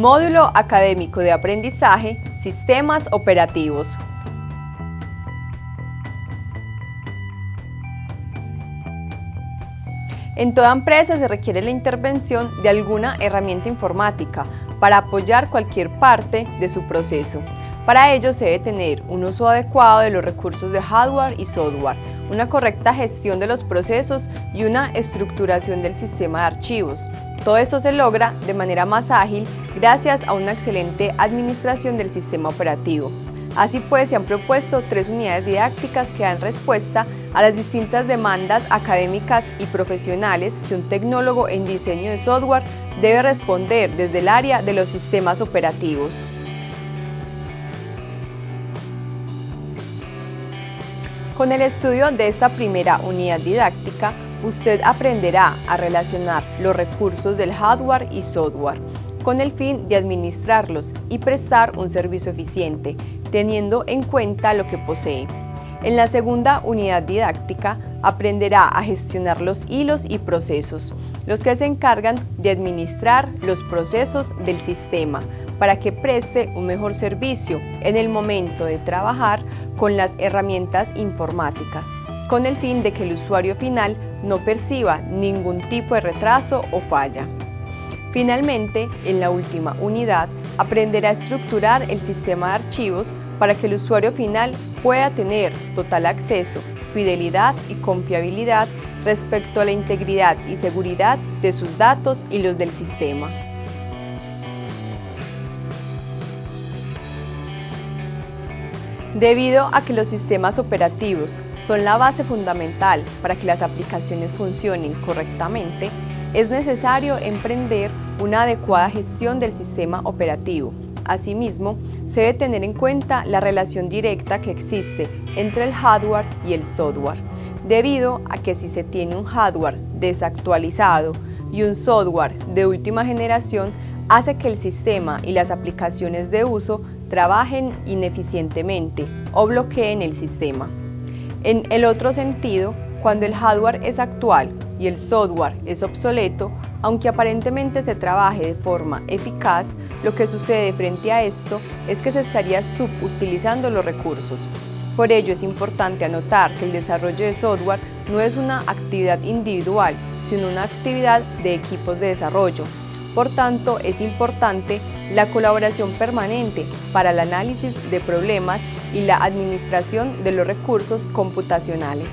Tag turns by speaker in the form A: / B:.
A: Módulo Académico de Aprendizaje, Sistemas Operativos. En toda empresa se requiere la intervención de alguna herramienta informática para apoyar cualquier parte de su proceso. Para ello se debe tener un uso adecuado de los recursos de hardware y software, una correcta gestión de los procesos y una estructuración del sistema de archivos. Todo esto se logra de manera más ágil gracias a una excelente administración del sistema operativo. Así pues, se han propuesto tres unidades didácticas que dan respuesta a las distintas demandas académicas y profesionales que un tecnólogo en diseño de software debe responder desde el área de los sistemas operativos. Con el estudio de esta primera unidad didáctica, usted aprenderá a relacionar los recursos del hardware y software con el fin de administrarlos y prestar un servicio eficiente, teniendo en cuenta lo que posee. En la segunda unidad didáctica aprenderá a gestionar los hilos y procesos, los que se encargan de administrar los procesos del sistema para que preste un mejor servicio en el momento de trabajar con las herramientas informáticas, con el fin de que el usuario final no perciba ningún tipo de retraso o falla. Finalmente, en la última unidad, aprenderá a estructurar el sistema de archivos para que el usuario final pueda tener total acceso, fidelidad y confiabilidad respecto a la integridad y seguridad de sus datos y los del sistema. Debido a que los sistemas operativos son la base fundamental para que las aplicaciones funcionen correctamente, es necesario emprender una adecuada gestión del sistema operativo. Asimismo, se debe tener en cuenta la relación directa que existe entre el hardware y el software, debido a que si se tiene un hardware desactualizado y un software de última generación, hace que el sistema y las aplicaciones de uso trabajen ineficientemente o bloqueen el sistema. En el otro sentido, cuando el hardware es actual y el software es obsoleto, aunque aparentemente se trabaje de forma eficaz, lo que sucede frente a esto es que se estaría subutilizando los recursos. Por ello es importante anotar que el desarrollo de software no es una actividad individual, sino una actividad de equipos de desarrollo. Por tanto, es importante la colaboración permanente para el análisis de problemas y la administración de los recursos computacionales.